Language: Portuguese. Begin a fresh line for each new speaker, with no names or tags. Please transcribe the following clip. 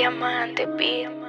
Diamante, diamante,